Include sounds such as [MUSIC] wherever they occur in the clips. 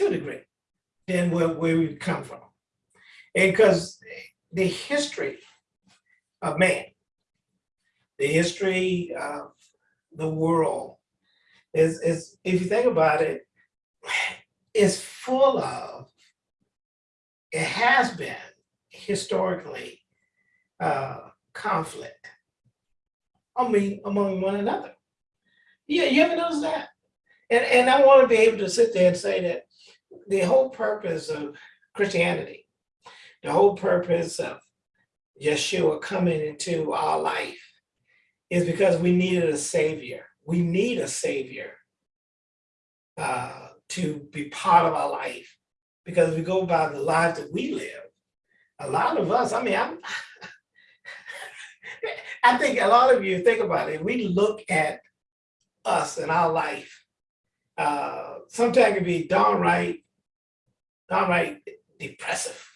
to a degree than where, where we come from. And because the history of man, the history of the world is, is if you think about it, is full of, it has been historically uh, conflict. I mean, among one another. Yeah, you ever notice that? And, and I want to be able to sit there and say that the whole purpose of Christianity, the whole purpose of Yeshua coming into our life is because we needed a savior. We need a savior uh, to be part of our life. Because we go by the lives that we live, a lot of us, I mean, I'm, [LAUGHS] I think a lot of you think about it, we look at us and our life, uh, sometimes it can be downright, downright depressive.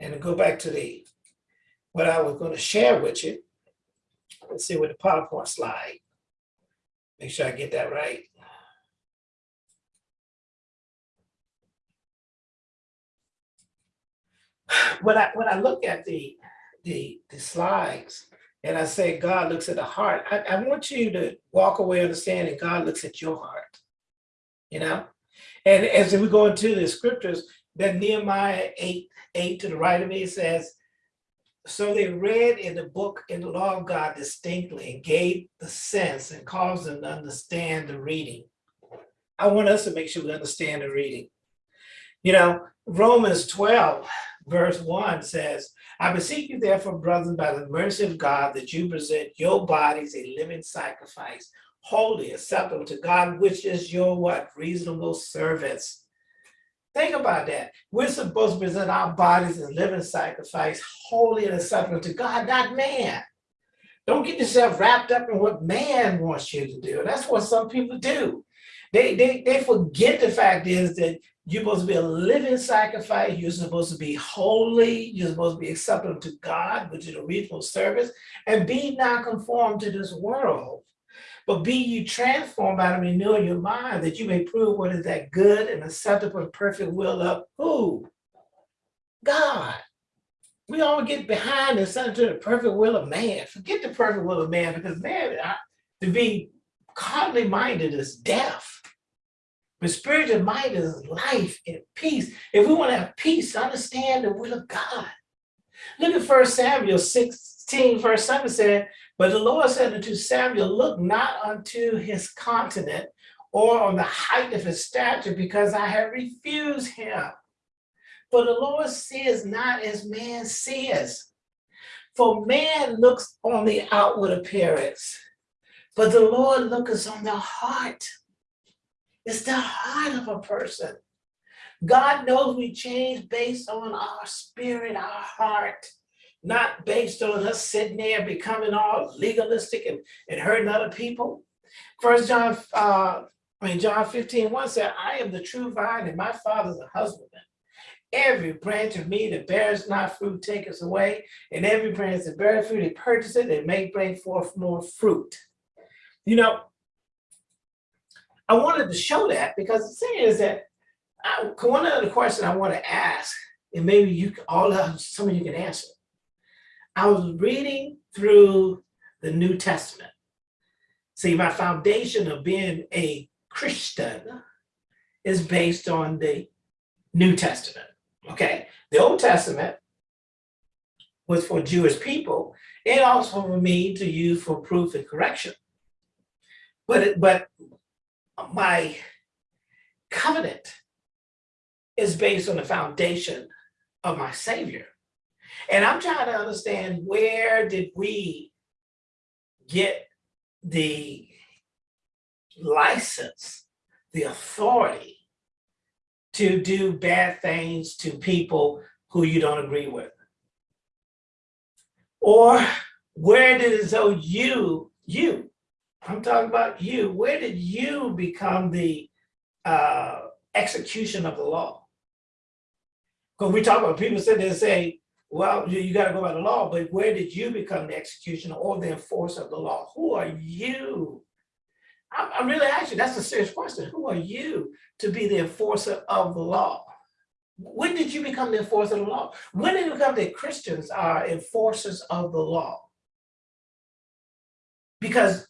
And go back to the, what I was going to share with you, let's see with the PowerPoint slide. Make sure I get that right. [SIGHS] When I when I look at the the the slides and I say God looks at the heart, I, I want you to walk away understanding God looks at your heart. You know? And as we go into the scriptures, that Nehemiah 8, 8 to the right of me says, so they read in the book in the law of God distinctly and gave the sense and caused them to understand the reading. I want us to make sure we understand the reading. You know, Romans 12, verse 1 says, I beseech you therefore, brethren, by the mercy of God, that you present your bodies a living sacrifice, holy, acceptable to God, which is your what? Reasonable service. Think about that. We're supposed to present our bodies as living sacrifice, holy and acceptable to God, not man. Don't get yourself wrapped up in what man wants you to do. That's what some people do. They, they, they forget the fact is that you're supposed to be a living sacrifice. You're supposed to be holy. You're supposed to be acceptable to God, which is a reasonable service, and be not conformed to this world, but be you transformed by the renewing of your mind that you may prove what is that good and acceptable and perfect will of who? God. We all get behind and subject to the perfect will of man. Forget the perfect will of man because man, to be carnally minded is death. But spiritual minded is life and peace. If we want to have peace, understand the will of God. Look at 1 Samuel 16, verse 7 said, but the Lord said unto Samuel, look not unto his continent or on the height of his stature, because I have refused him. For the Lord sees not as man sees. For man looks on the outward appearance, but the Lord looks on the heart. It's the heart of a person. God knows we change based on our spirit, our heart not based on us sitting there becoming all legalistic and, and hurting other people. First John, uh, I mean, John 15, 1 said, I am the true vine and my father's a husbandman. Every branch of me that bears not fruit taketh away, and every branch that bears fruit, he it and may bring forth more fruit. You know, I wanted to show that because the thing is that I, one other question I want to ask, and maybe you all of some of you can answer. I was reading through the New Testament. See, my foundation of being a Christian is based on the New Testament, okay? The Old Testament was for Jewish people and also for me to use for proof and correction. But, but my covenant is based on the foundation of my Savior. And I'm trying to understand where did we get the license, the authority to do bad things to people who you don't agree with? Or where did it so you, you, I'm talking about you, where did you become the uh, execution of the law? Because we talk about people sit there and say, well, you, you gotta go by the law, but where did you become the executioner or the enforcer of the law? Who are you? I'm, I'm really asking, that's a serious question. Who are you to be the enforcer of the law? When did you become the enforcer of the law? When did it become that Christians are enforcers of the law? Because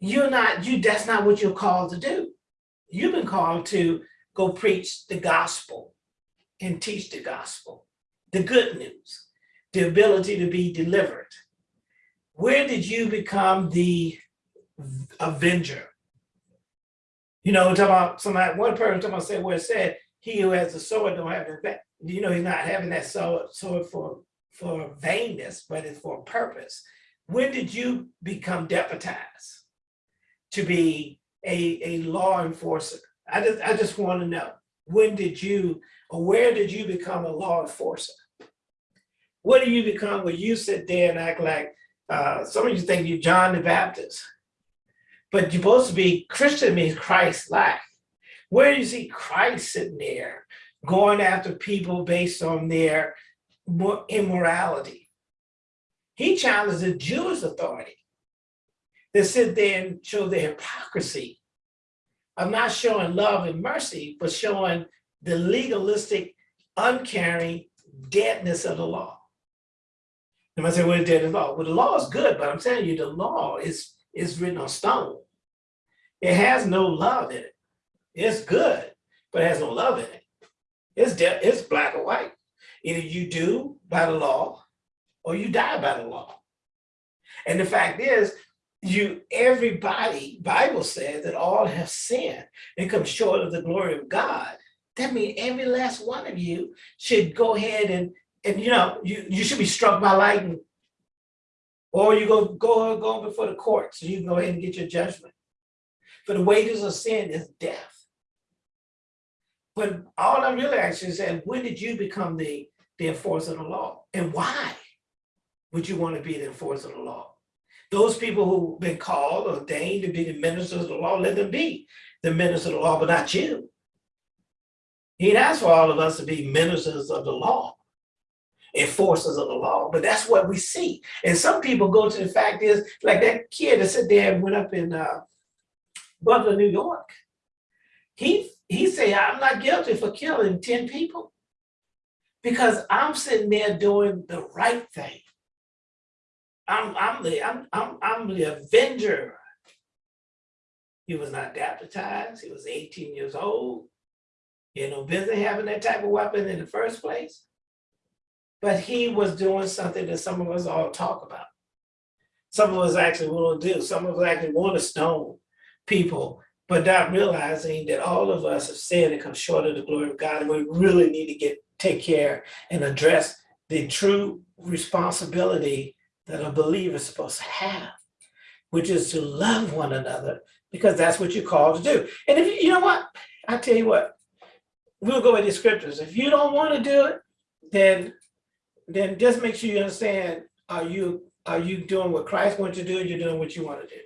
you're not, you, that's not what you're called to do. You've been called to go preach the gospel and teach the gospel, the good news, the ability to be delivered. Where did you become the avenger? You know, talking about somebody, one person talking about say where it said, he who has the sword don't have the, you know, he's not having that sword, sword for, for vainness, but it's for a purpose. When did you become deputized to be a, a law enforcer? I just, I just want to know, when did you, or where did you become a law enforcer? What do you become when you sit there and act like, uh, some of you think you're John the Baptist, but you're supposed to be, Christian means Christ-like. Where do you see Christ sitting there going after people based on their immorality? He challenged the Jewish authority that sit there and show their hypocrisy of not showing love and mercy, but showing the legalistic, uncaring deadness of the law. You might say, is dead in law? Well, the law is good, but I'm telling you, the law is, is written on stone. It has no love in it. It's good, but it has no love in it. It's it's black or white. Either you do by the law or you die by the law. And the fact is, you everybody, Bible says that all have sinned and come short of the glory of God. That means every last one of you should go ahead and, and you know, you, you should be struck by lightning. Or you go, go, go before the court so you can go ahead and get your judgment. For the wages of sin is death. But all I'm really asking is, when did you become the, the enforcer of the law? And why would you want to be the enforcer of the law? Those people who've been called, ordained to be the ministers of the law, let them be the ministers of the law, but not you. He asked for all of us to be ministers of the law, enforcers of the law, but that's what we see. And some people go to the fact is, like that kid that sat there and went up in uh, Butler, New York. He he said, I'm not guilty for killing 10 people because I'm sitting there doing the right thing. I'm, I'm, the, I'm, I'm, I'm the avenger. He was not baptized. He was 18 years old. You know, business having that type of weapon in the first place. But he was doing something that some of us all talk about. Some of us actually want to do. Some of us actually want to stone people but not realizing that all of us have sinned and come short of the glory of God. And we really need to get take care and address the true responsibility that a believer is supposed to have, which is to love one another, because that's what you're called to do. And if you, you know what, I tell you what, we'll go with the scriptures. If you don't want to do it, then then just make sure you understand, are you are you doing what Christ wants you to do, you're doing what you want to do.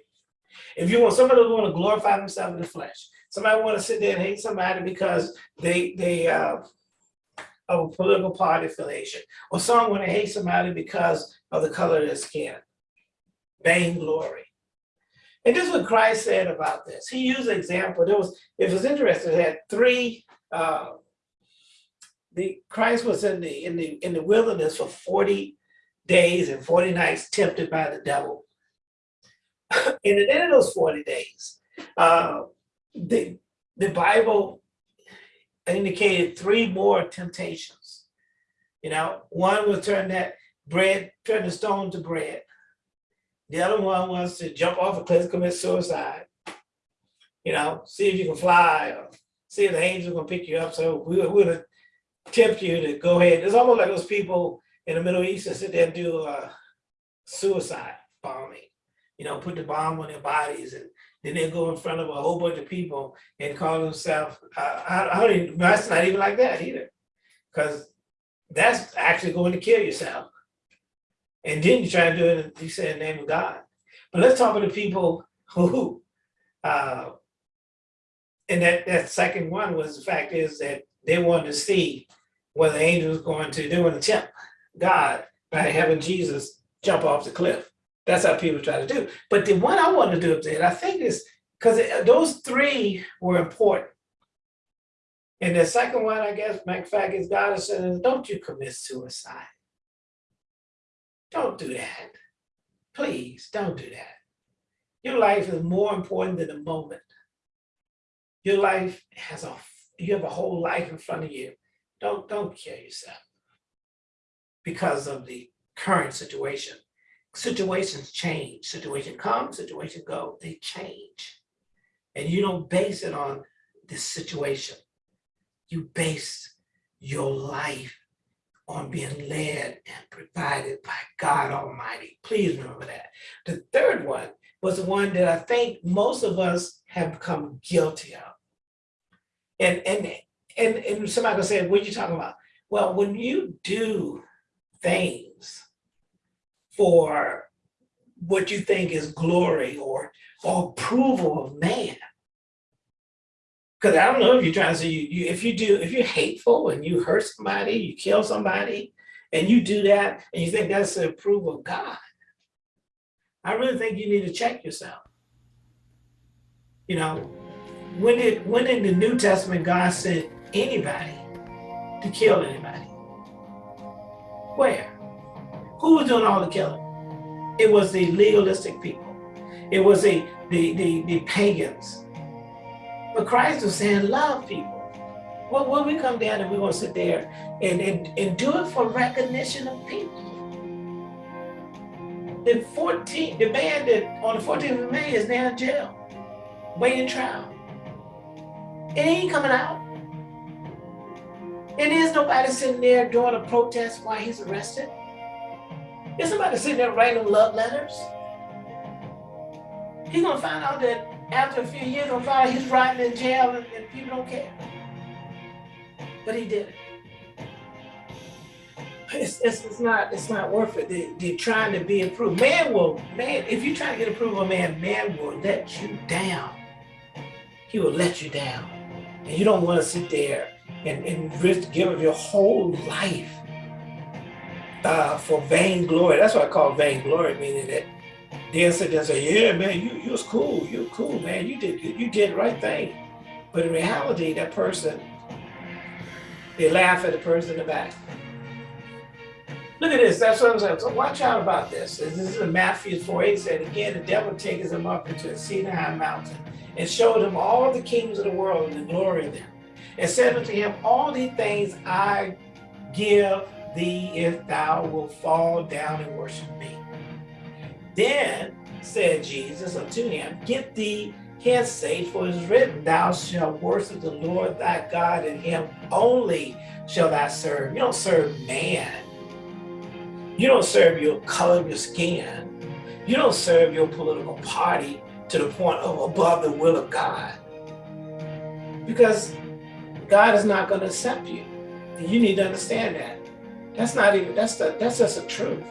If you want somebody to want to glorify themselves in the flesh, somebody want to sit there and hate somebody because they they uh, of a political party affiliation, or someone to hate somebody because of the color of their skin, vainglory. And this is what Christ said about this. He used an example. There was, it was interesting, it had three, uh, the Christ was in the in the in the wilderness for 40 days and 40 nights tempted by the devil. [LAUGHS] in the end of those 40 days, uh, the, the Bible indicated three more temptations. You know, one was turn that bread, turn the stone to bread. The other one was to jump off a cliff, and commit suicide. You know, see if you can fly or see if the angels are gonna pick you up. So we would tempt you to go ahead. It's almost like those people in the Middle East that sit there and do uh, suicide bombing you know, put the bomb on their bodies and then they go in front of a whole bunch of people and call themselves, I, I don't even, that's not even like that either. Because that's actually going to kill yourself. And then you try to do it, you say in the name of God. But let's talk about the people who, uh, and that, that second one was the fact is that they wanted to see what the angel was going to do in the tempt God by having Jesus jump off the cliff. That's how people try to do. But the one I want to do there, I think is because those three were important. And the second one, I guess, matter of fact, is don't you commit suicide. Don't do that. Please don't do that. Your life is more important than the moment. Your life has a, you have a whole life in front of you. Don't, don't kill yourself because of the current situation. Situations change, situation come, situation go, they change. And you don't base it on this situation. You base your life on being led and provided by God Almighty. Please remember that. The third one was the one that I think most of us have become guilty of. And and and, and somebody gonna say, what are you talking about? Well, when you do things for what you think is glory or, or approval of man. Because I don't know if you're trying to say, you, you, if you do, if you're hateful and you hurt somebody, you kill somebody, and you do that, and you think that's the approval of God, I really think you need to check yourself. You know, when did when in the New Testament God sent anybody to kill anybody? Where? Who was doing all the killing? It was the legalistic people. It was the, the, the, the pagans. But Christ was saying, love people. Well, when we come down and we're going to sit there and, and, and do it for recognition of people. The 14, the man that on the 14th of May is now in jail, waiting trial. It ain't coming out. And there's nobody sitting there doing a protest while he's arrested. There's somebody sitting there writing love letters. He's gonna find out that after a few years, gonna find he's writing in jail and, and people don't care. But he did it. It's, it's, it's, not it's not worth it. They, they're trying to be approved. Man will man if you try to get approval of man, man will let you down. He will let you down, and you don't want to sit there and, and risk give your whole life uh, for vainglory. That's what I call vainglory, meaning that they'll sit there and say, yeah, man, you, you was cool. You cool, man. You did you did the right thing. But in reality, that person, they laugh at the person in the back. Look at this. That's what I'm saying. So watch out about this. This is in Matthew 4 8 said, Again, the devil takes him up into a cedar high mountain and showed him all the kingdoms of the world and the glory of them and said unto him, All these things I give thee if thou wilt fall down and worship me. Then said Jesus unto him, Get thee hence, Satan, for it is written, Thou shalt worship the Lord thy God, and him only shall thou serve. You don't serve man. You don't serve your color of your skin. You don't serve your political party to the point of above the will of God. Because God is not going to accept you. You need to understand that. That's not even, that's, the, that's just a truth.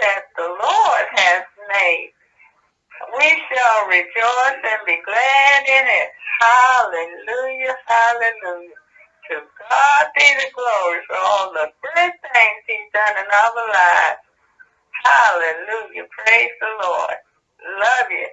That the Lord has made. We shall rejoice and be glad in it. Hallelujah, hallelujah. To God be the glory for all the good things he's done in our lives. Hallelujah. Praise the Lord. Love you.